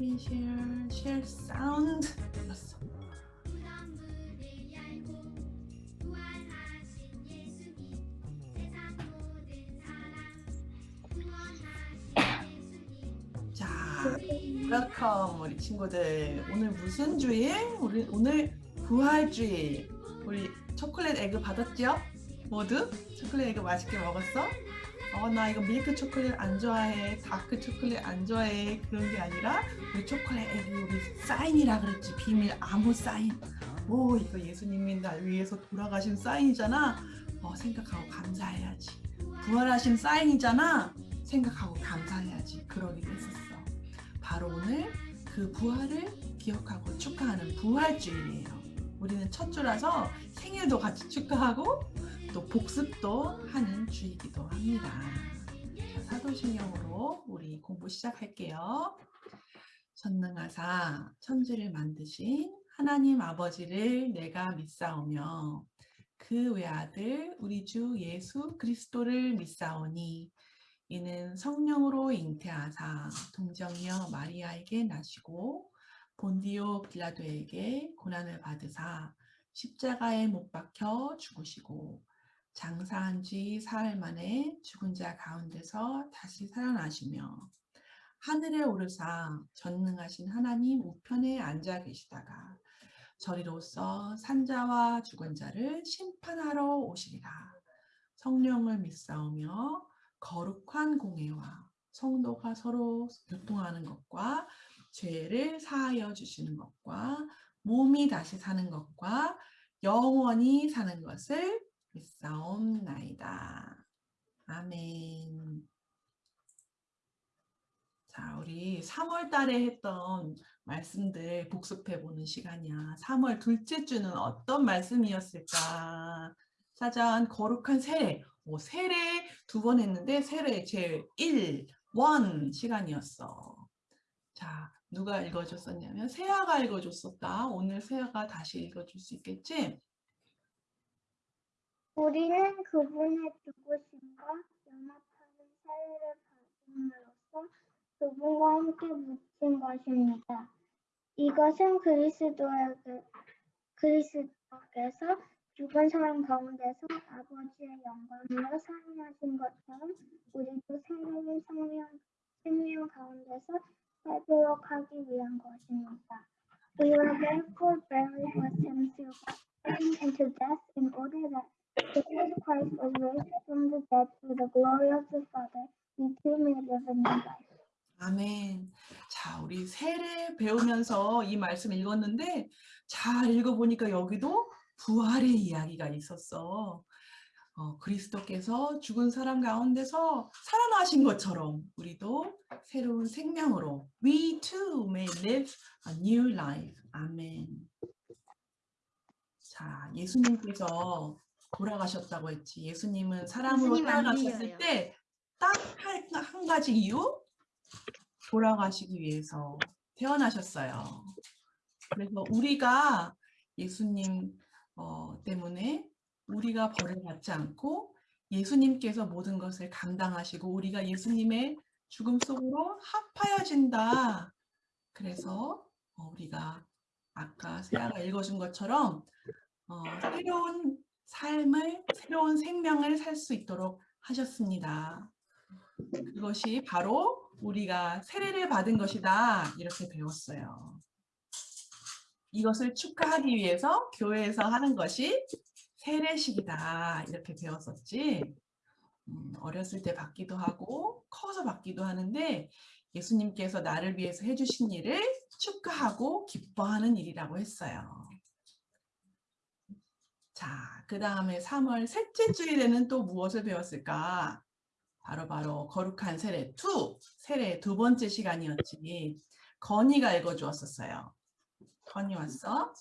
copy, share, share sound. 눌렀어. 자, welcome 우리 친구들. 오늘 무슨 주일? 우리 오늘 부활주일. 우리 초콜릿 egg 받았죠? 모두? 초콜릿 egg 맛있게 먹었어? 어, 나 이거 밀크 초콜릿 안 좋아해. 다크 초콜릿 안 좋아해. 그런 게 아니라 우리 초콜릿 egg 우리 사인이라 그랬지. 비밀 아무 사인. 오, 이거 예수님이 날 위해서 돌아가신 사인이잖아. 어, 생각하고 감사해야지. 부활하신 사인이잖아. 생각하고 감사해야지. 그러기도 했었어. 바로 오늘 그 부활을 기억하고 축하하는 부활주일이에요. 우리는 첫 주라서 생일도 같이 축하하고 또 복습도 하는 주이기도 합니다. 자, 사도신경으로 우리 공부 시작할게요. 전능하사 천지를 만드신 하나님 아버지를 내가 믿사오며 그 외아들 우리 주 예수 그리스도를 믿사오니 이는 성령으로 잉태하사 동정녀 마리아에게 나시고 본디오 빌라도에게 고난을 받으사 십자가에 못 박혀 죽으시고 장사한 지 사흘 만에 죽은 자 가운데서 다시 살아나시며 하늘에 오르사 전능하신 하나님 우편에 앉아 계시다가 저리로서 산자와 죽은 자를 심판하러 오시리라. 성령을 믿사오며 거룩한 공예와 성도가 서로 교통하는 것과 죄를 사하여 주시는 것과 몸이 다시 사는 것과 영원히 사는 것을 믿사옵나이다. 아멘. 자, 우리 3월 달에 했던 말씀들 복습해 보는 시간이야. 3월 둘째 주는 어떤 말씀이었을까? 짜잔, 거룩한 세례. 오, 세례 두 번 했는데 세례 제 1, 1 시간이었어. 자, 누가 읽어줬었냐면 세아가 읽어줬었다. 오늘 세아가 다시 읽어줄 수 있겠지? 우리는 그분의 죽으심과 연합하는 사회를 받음으로써 그분과 함께 묻힌 것입니다. 이것은 그리스도에게, 그리스도께서 죽은 사람 가운데서 아버지의 영광으로 살아나신 것처럼 우리도 새로운 생명, 생명 가운데서 살도록 하기 위한 것입니다. We were therefore buried with him through baptism into death in order that because Christ was raised from the dead through the glory of the Father, we too may live a new life. 아멘. 자, 우리 세례 배우면서 이 말씀 읽었는데 잘 읽어보니까 여기도 부활의 이야기가 있었어. 어, 그리스도께서 죽은 사람 가운데서 살아나신 것처럼 우리도 새로운 생명으로 We too may live a new life. 아멘. 자, 예수님께서 돌아가셨다고 했지. 예수님은 사람으로 예수님 들려요. 때딱 한 가지 이유? 돌아가시기 위해서 태어나셨어요. 그래서 우리가 예수님 어, 때문에 우리가 벌을 받지 않고 예수님께서 모든 것을 감당하시고 우리가 예수님의 죽음 속으로 합하여진다. 그래서 어, 우리가 아까 세아가 읽어준 것처럼 어, 새로운 삶을, 새로운 생명을 살 수 있도록 하셨습니다. 그것이 바로 우리가 세례를 받은 것이다. 이렇게 배웠어요. 이것을 축하하기 위해서 교회에서 하는 것이 세례식이다. 이렇게 배웠었지. 음, 어렸을 때 받기도 하고 커서 받기도 하는데 예수님께서 나를 위해서 해주신 일을 축하하고 기뻐하는 일이라고 했어요. 자, 그 다음에 3월 셋째 주일에는 또 무엇을 배웠을까? 바로 바로 거룩한 세례 2, 세례 두 번째 시간이었지. 건이가 읽어주었었어요. 건이 왔어?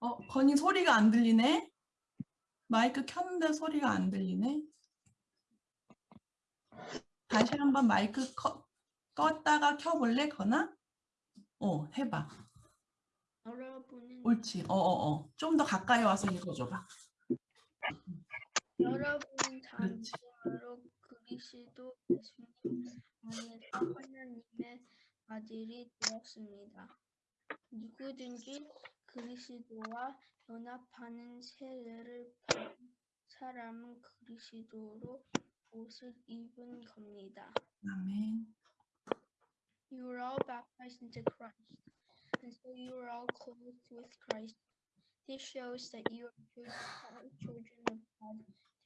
어, 건이 소리가 안 들리네? 마이크 켰는데 소리가 안 들리네? 다시 한번 마이크 꺼, 껐다가 켜볼래, 건아? 어, 해봐. 여러분은 옳지. 어어 어. 좀 더 가까이 와서 읽어줘봐. 여러분은. 참으로 그리스도 예수님 안에서 하나님의 아들이 되었습니다. 누구든지 그리스도와 연합하는 세례를 받은 사람은 그리스도로 옷을 입은 겁니다. 아멘. You are all baptized into Christ, and so you are all clothed with Christ. This shows that you are children, children of God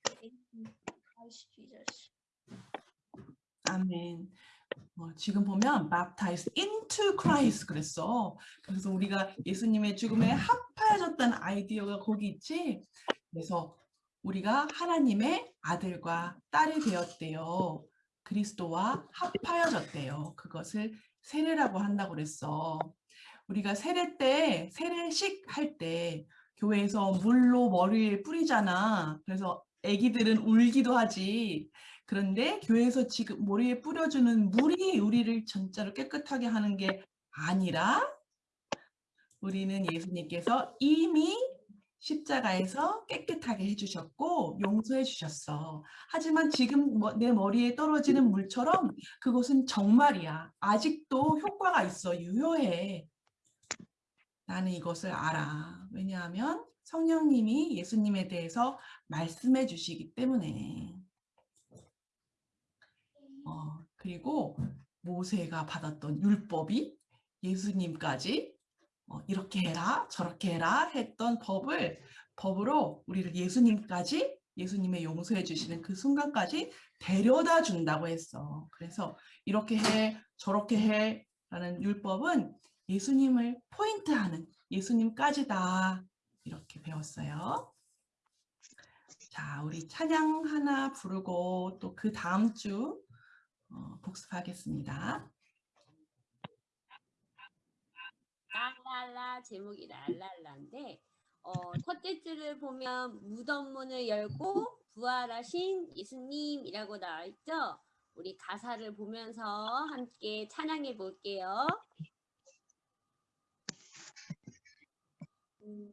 through faith in Christ Jesus. 아멘. 어, 지금 보면 baptized into Christ 그랬어. 그래서 우리가 예수님의 죽음에 합하여졌다는 아이디어가 거기 있지. 그래서 우리가 하나님의 아들과 딸이 되었대요. 그리스도와 합하여졌대요. 그것을 세례라고 한다고 그랬어. 우리가 세례 때 세례식 할 때 교회에서 물로 머리에 뿌리잖아. 그래서 아기들은 울기도 하지. 그런데 교회에서 지금 머리에 뿌려주는 물이 우리를 진짜로 깨끗하게 하는 게 아니라 우리는 예수님께서 이미 십자가에서 깨끗하게 해주셨고 용서해 주셨어. 하지만 지금 뭐- 내 머리에 떨어지는 물처럼 그것은 정말이야. 아직도 효과가 있어. 유효해. 나는 이것을 알아. 왜냐하면 성령님이 예수님에 대해서 말씀해 주시기 때문에. 어, 그리고 모세가 받았던 율법이 예수님까지 어, 이렇게 해라 저렇게 해라 했던 법을 법으로 우리를 예수님까지 예수님의 용서해 주시는 그 순간까지 데려다 준다고 했어. 그래서 이렇게 해 저렇게 해 라는 율법은 예수님을 포인트하는 예수님까지다 이렇게 배웠어요. 자, 우리 찬양 하나 부르고 또 그 다음 주 어, 복습하겠습니다. 랄랄라 제목이 랄랄라인데 어, 첫째 줄을 보면 무덤 문을 열고 부활하신 예수님이라고 나와 있죠. 우리 가사를 보면서 함께 찬양해 볼게요. 음,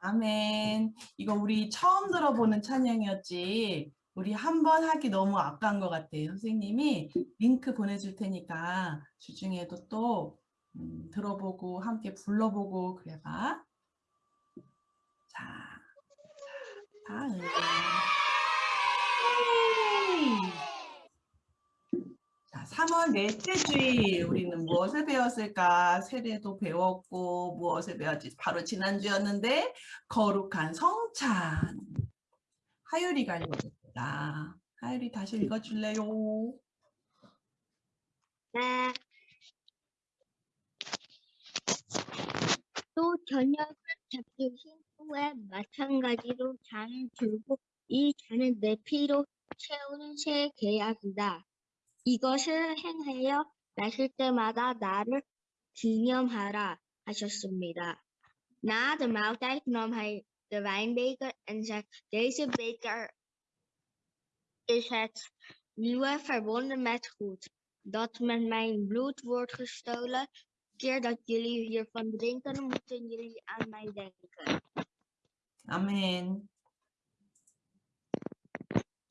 아멘. 이거 우리 처음 들어보는 찬양이었지. 우리 한 번 하기 너무 아까운 것 같아요. 선생님이 링크 보내줄 테니까 주중에도 또 음, 들어보고 함께 불러보고 그래봐. 자, 다음. 헤이. 자, 3월 넷째 주일 우리는 무엇을 배웠을까? 세례도 배웠고 무엇을 배웠지? 바로 지난주였는데 거룩한 성찬. 하율이가 읽어줬다. 하율이 다시 읽어줄래요? 네. 또 저녁을 잡수신 후 후에 마찬가지로 잔을 들고 이 잔을 내 피로 채우는 새 계약이다. 이것을 행하여 마실 때마다 나를 기념하라 하셨습니다. Na de maaltijd nam hij de wijnbeker en zei, deze beker is het nieuwe verbonden met goed, dat met mijn bloed wordt gestolen. Keer dat jullie hiervan drinken, moeten jullie aan mij denken. 아멘.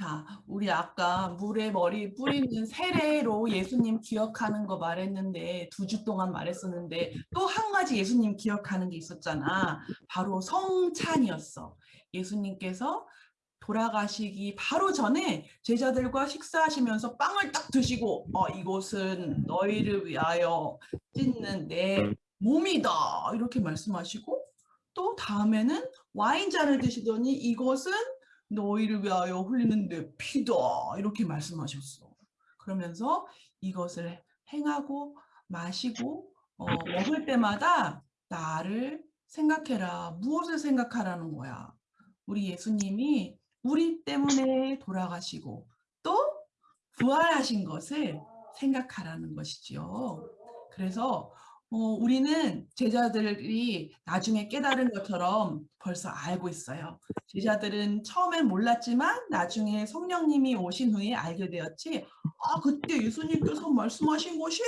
자, 우리 아까 물에 머리 뿌리는 세례로 예수님 기억하는 거 말했는데 두 주 동안 말했었는데 또 한 가지 예수님 기억하는 게 있었잖아. 바로 성찬이었어. 예수님께서 돌아가시기 바로 전에 제자들과 식사하시면서 빵을 딱 드시고 어, 이곳은 너희를 위하여 찢는 내 몸이다 이렇게 말씀하시고 또 다음에는 와인잔을 드시더니 이것은 너희를 위하여 흘리는 내 피다 이렇게 말씀하셨어. 그러면서 이것을 행하고 마시고 어, 먹을 때마다 나를 생각해라. 무엇을 생각하라는 거야. 우리 예수님이 우리 때문에 돌아가시고 또 부활하신 것을 생각하라는 것이지요. 그래서 어, 우리는 제자들이 나중에 깨달은 것처럼 벌써 알고 있어요. 제자들은 처음엔 몰랐지만 나중에 성령님이 오신 후에 알게 되었지. 아, 그때 예수님께서 말씀하신 것이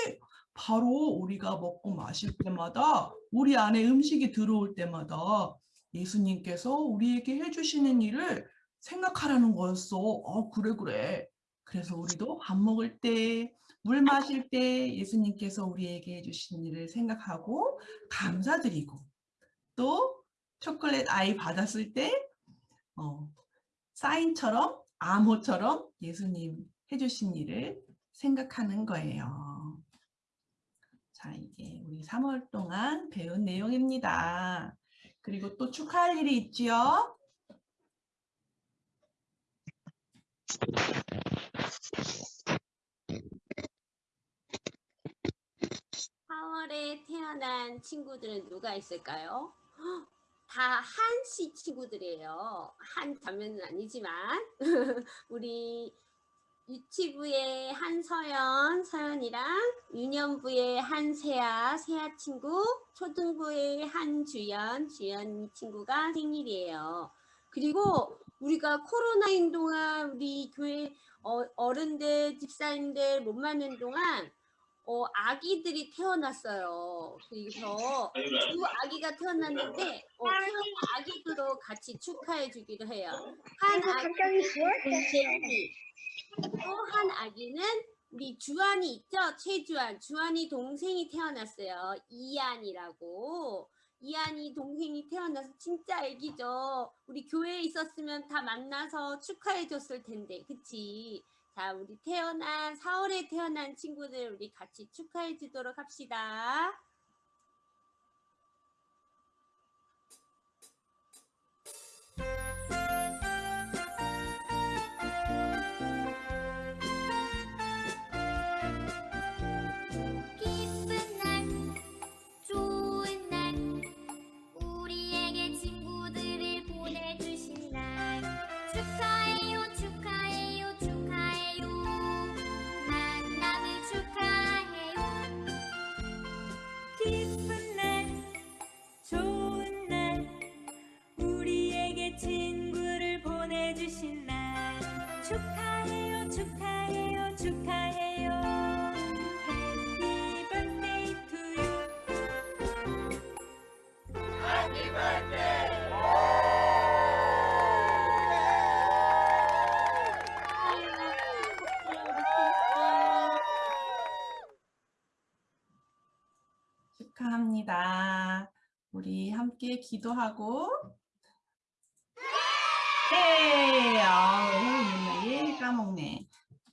바로 우리가 먹고 마실 때마다 우리 안에 음식이 들어올 때마다 예수님께서 우리에게 해주시는 일을 생각하라는 거였어. 어, 그래, 그래. 그래서 우리도 밥 먹을 때, 물 마실 때 예수님께서 우리에게 해주신 일을 생각하고 감사드리고 또 초콜릿 아이 받았을 때 어, 사인처럼 암호처럼 예수님 해주신 일을 생각하는 거예요. 자, 이게 우리 3월 동안 배운 내용입니다. 그리고 또 축하할 일이 있지요. 사월에 태어난 친구들은 누가 있을까요? 헉, 다 한씨 친구들이에요. 한 자매는 아니지만 우리 유치부의 한서연, 서연이랑 유년부의 한세아, 세아 친구, 초등부의 한주연, 주연 친구가 생일이에요. 그리고 우리가 코로나인 동안 우리 교회 어, 어른들, 집사님들 못 만난 동안 어, 아기들이 태어났어요. 그래서 두 아기가 태어났는데 어, 태어난 아기들도 같이 축하해 주기로 해요. 한 아기는 제니, 또한 아기는 우리 주한이 있죠? 최주한. 주한이 동생이 태어났어요. 이안이라고. 이안이 동생이 태어나서 진짜 애기죠. 우리 교회에 있었으면 다 만나서 축하해 줬을 텐데. 그치? 자, 우리 태어난 4월에 태어난 친구들 우리 같이 축하해 주도록 합시다. 우리 함께 기도하고 네, 아, 맨날 까먹네.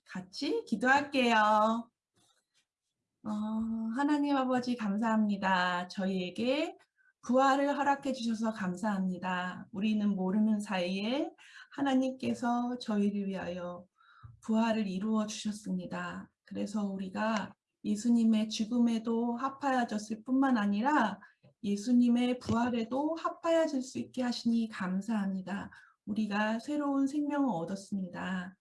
같이 기도할게요. 어, 하나님 아버지 감사합니다. 저희에게 부활을 허락해 주셔서 감사합니다. 우리는 모르는 사이에 하나님께서 저희를 위하여 부활을 이루어 주셨습니다. 그래서 우리가 예수님의 죽음에도 합하여졌을 뿐만 아니라 예수님의 부활에도 합하여질 수 있게 하시니 감사합니다. 우리가 새로운 생명을 얻었습니다.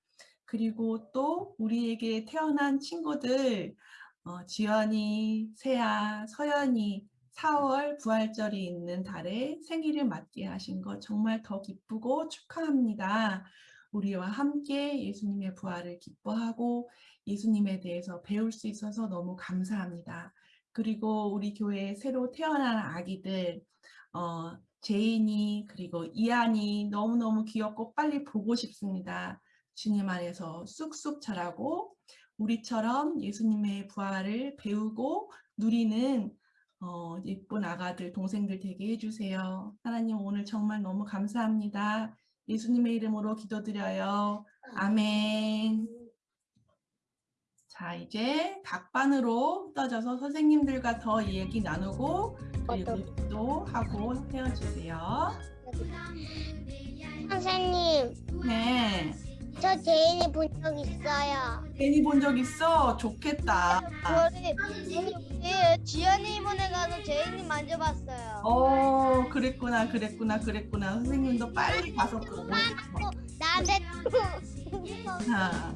그리고 또 우리에게 태어난 친구들 어, 지연이, 세아, 서연이 4월 부활절이 있는 달에 생일을 맞게 하신 것 정말 더 기쁘고 축하합니다. 우리와 함께 예수님의 부활을 기뻐하고 예수님에 대해서 배울 수 있어서 너무 감사합니다. 그리고 우리 교회에 새로 태어난 아기들 어, 제인이 그리고 이안이 너무너무 귀엽고 빨리 보고 싶습니다. 주님 안에서 쑥쑥 자라고 우리처럼 예수님의 부활을 배우고 누리는 어, 예쁜 아가들, 동생들 되게 해주세요. 하나님 오늘 정말 너무 감사합니다. 예수님의 이름으로 기도드려요. 아멘. 자, 이제 각반으로 흩어져서 선생님들과 더 얘기 나누고 그리고 또 하고 헤어지세요. 선생님, 네. 저 제인이 본 적 있어요. 제인이 본 적 있어? 좋겠다. 지연이 이번에 가서 제인이 만져봤어요. 어, 그랬구나, 그랬구나, 그랬구나. 선생님도 빨리 가서 보고. 나한테 자,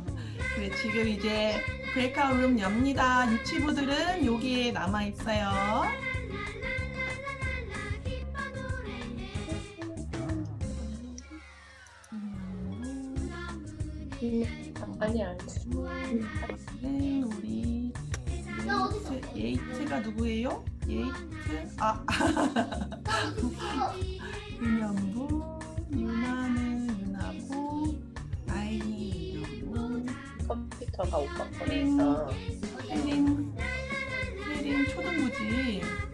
그래, 지금 이제 브레이크아웃 엽니다. 유치부들은 여기에 남아 있어요. 빨리 알지. 네, 우리 예이트, 예이트가 누구예요? 예이트, 아, 윤영구, 컴퓨터가 오빠 거에서 선생님, 선생님 초등부지.